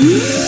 Mm-hmm.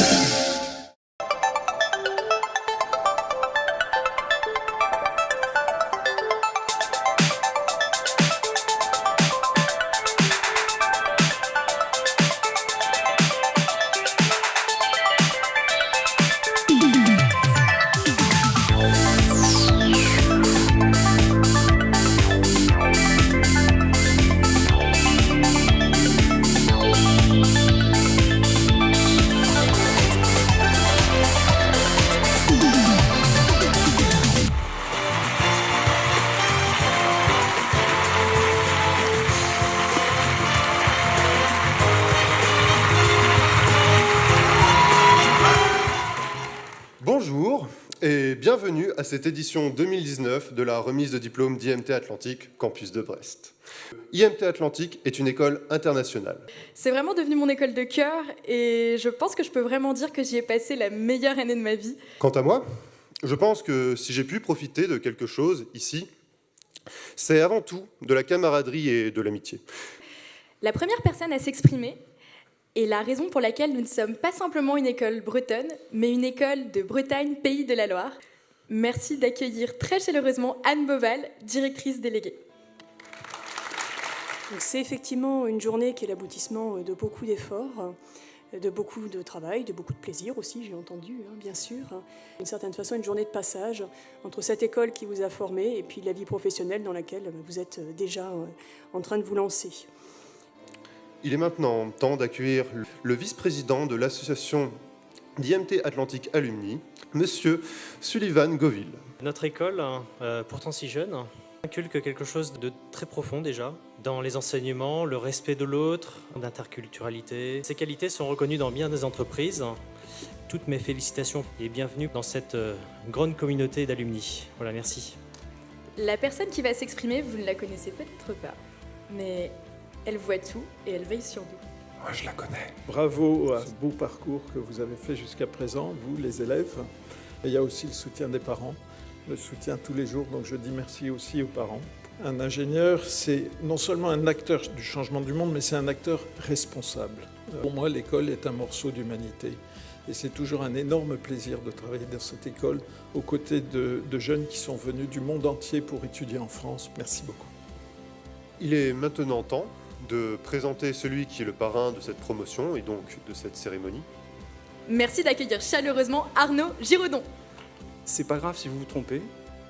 À cette édition 2019 de la remise de diplôme d'IMT Atlantique Campus de Brest. IMT Atlantique est une école internationale. C'est vraiment devenu mon école de cœur et je pense que je peux vraiment dire que j'y ai passé la meilleure année de ma vie. Quant à moi, je pense que si j'ai pu profiter de quelque chose ici, c'est avant tout de la camaraderie et de l'amitié. La première personne à s'exprimer est la raison pour laquelle nous ne sommes pas simplement une école bretonne, mais une école de Bretagne, pays de la Loire. Merci d'accueillir très chaleureusement Anne Boval, directrice déléguée. C'est effectivement une journée qui est l'aboutissement de beaucoup d'efforts, de beaucoup de travail, de beaucoup de plaisir aussi, j'ai entendu, hein, bien sûr. D'une certaine façon, une journée de passage entre cette école qui vous a formé et puis la vie professionnelle dans laquelle vous êtes déjà euh, en train de vous lancer. Il est maintenant temps d'accueillir le vice-président de l'association d'IMT Atlantique Alumni, Monsieur Sullivan Goville. Notre école, euh, pourtant si jeune, inculque quelque chose de très profond déjà, dans les enseignements, le respect de l'autre, l'interculturalité. Ces qualités sont reconnues dans bien des entreprises. Toutes mes félicitations et bienvenue dans cette euh, grande communauté d'alumni. Voilà, merci. La personne qui va s'exprimer, vous ne la connaissez peut-être pas, mais elle voit tout et elle veille sur nous. Moi, je la connais. Bravo à ce beau parcours que vous avez fait jusqu'à présent, vous les élèves. Et il y a aussi le soutien des parents le soutien tous les jours, donc je dis merci aussi aux parents. Un ingénieur, c'est non seulement un acteur du changement du monde, mais c'est un acteur responsable. Pour moi, l'école est un morceau d'humanité. Et c'est toujours un énorme plaisir de travailler dans cette école aux côtés de, de, jeunes qui sont venus du monde entier pour étudier en France. Merci beaucoup. Il est maintenant temps de présenter celui qui est le parrain de cette promotion et donc de cette cérémonie. Merci d'accueillir chaleureusement Arnaud Giraudon. C'est pas grave si vous vous trompez,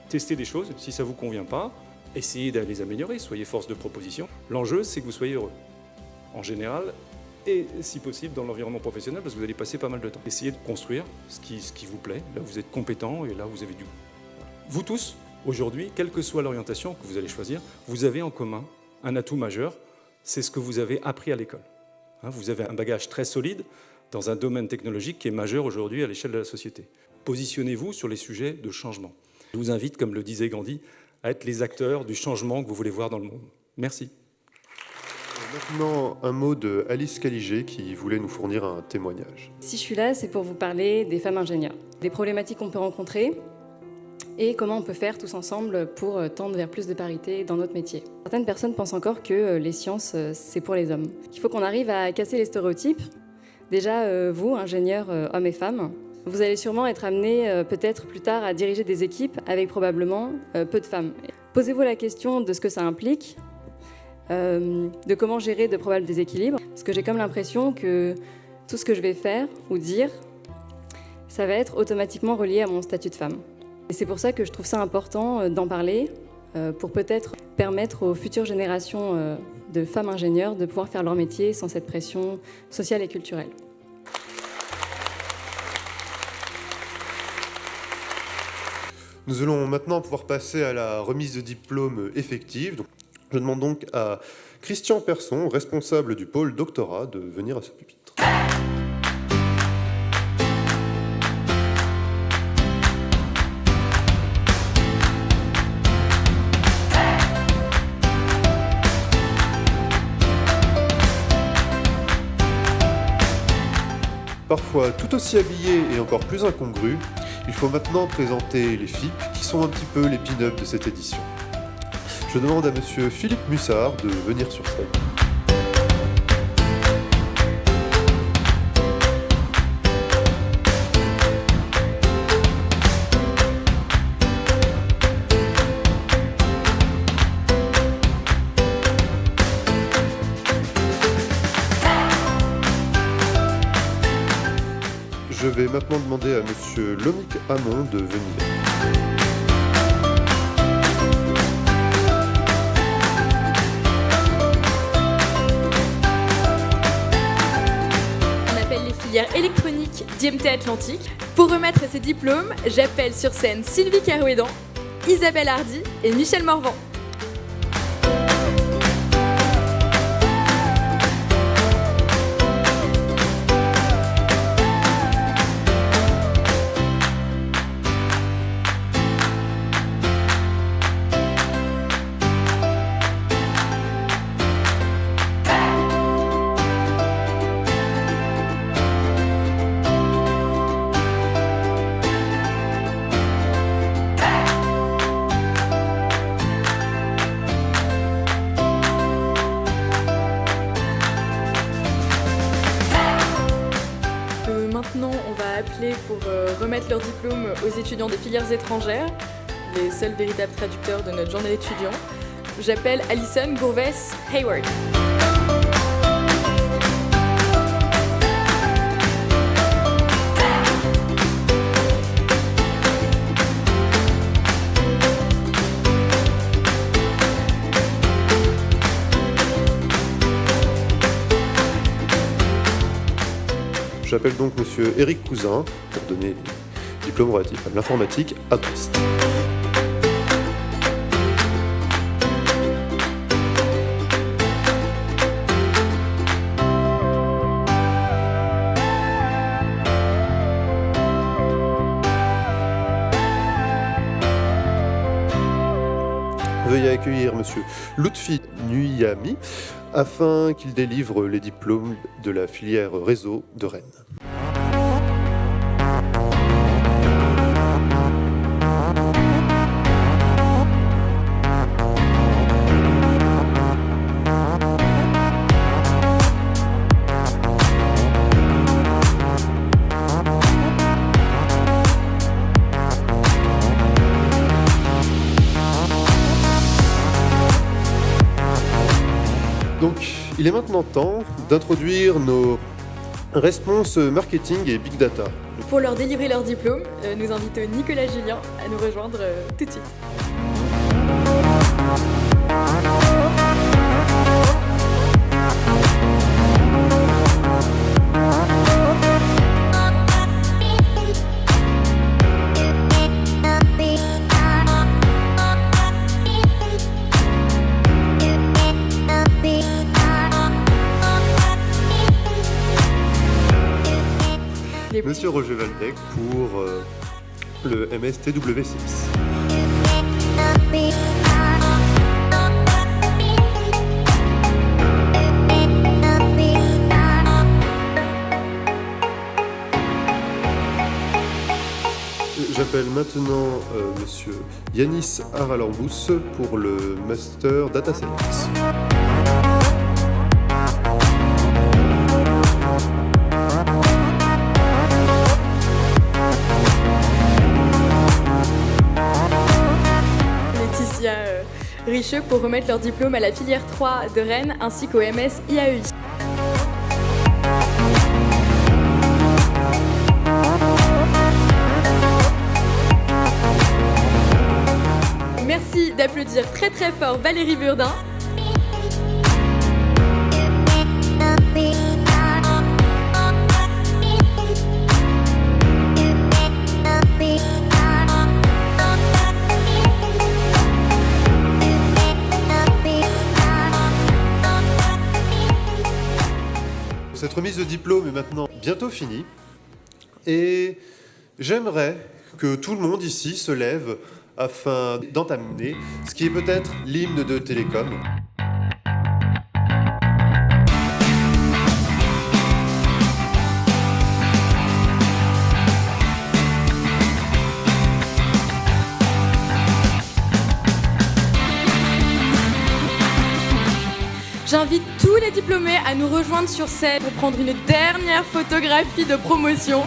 testez des choses, si ça vous convient pas, essayez d'aller les améliorer, soyez force de proposition. L'enjeu, c'est que vous soyez heureux, en général, et si possible dans l'environnement professionnel, parce que vous allez passer pas mal de temps. Essayez de construire ce qui, ce qui vous plaît, là où vous êtes compétent et là où vous avez du goût. Vous tous, aujourd'hui, quelle que soit l'orientation que vous allez choisir, vous avez en commun un atout majeur, c'est ce que vous avez appris à l'école. Hein, vous avez un bagage très solide dans un domaine technologique qui est majeur aujourd'hui à l'échelle de la société positionnez-vous sur les sujets de changement. Je vous invite, comme le disait Gandhi, à être les acteurs du changement que vous voulez voir dans le monde. Merci. Maintenant, un mot de Alice Caligé qui voulait nous fournir un témoignage. Si je suis là, c'est pour vous parler des femmes ingénieurs, des problématiques qu'on peut rencontrer et comment on peut faire tous ensemble pour tendre vers plus de parité dans notre métier. Certaines personnes pensent encore que les sciences, c'est pour les hommes. Il faut qu'on arrive à casser les stéréotypes. Déjà, euh, vous, ingénieurs euh, hommes et femmes, vous allez sûrement être amené euh, peut-être plus tard à diriger des équipes avec probablement euh, peu de femmes. Posez-vous la question de ce que ça implique, euh, de comment gérer de probables déséquilibres, parce que j'ai comme l'impression que tout ce que je vais faire ou dire, ça va être automatiquement relié à mon statut de femme. Et c'est pour ça que je trouve ça important d'en parler, pour peut-être permettre aux futures générations de femmes ingénieurs de pouvoir faire leur métier sans cette pression sociale et culturelle. Nous allons maintenant pouvoir passer à la remise de diplôme effective. je demande donc à Christian Persson, responsable du pôle doctorat, de venir à ce pupitre. Parfois tout aussi habillé et encore plus incongru, il faut maintenant présenter les FIP, qui sont un petit peu les pin-up de cette édition. Je demande à monsieur Philippe Mussard de venir sur scène. Je vais maintenant demander à Monsieur Lomic Hamon de venir. On appelle les filières électroniques d'IMT Atlantique. Pour remettre ces diplômes, j'appelle sur scène Sylvie Carouédan, Isabelle Hardy et Michel Morvan. Remettre leur diplôme aux étudiants des filières étrangères, les seuls véritables traducteurs de notre journée d'étudiants. J'appelle Alison Gourves Hayward. J'appelle donc monsieur Eric Cousin pour donner les diplômes relatifs à l'informatique à Brest. Veuillez accueillir monsieur Lutfi Nuyami afin qu'il délivre les diplômes de la filière réseau de Rennes. Donc, il est maintenant temps d'introduire nos réponses marketing et big data. Pour leur délivrer leur diplôme, euh, nous invitons Nicolas Julien à nous rejoindre euh, tout de suite. Les- Monsieur Roger Valdec pour euh, le MSTW6. J'appelle maintenant euh, Monsieur Yanis Aralambous pour le Master Data Science. Pour remettre leur diplôme à la filière 3 de Rennes ainsi qu'au MS IAEI. Merci d'applaudir très très fort Valérie Burdin. Cette remise de diplôme est maintenant bientôt finie et j'aimerais que tout le monde ici se lève afin d'entamer ce qui est peut-être l'hymne de Télécom. J'invite diplômés à nous rejoindre sur scène pour prendre une dernière photographie de promotion.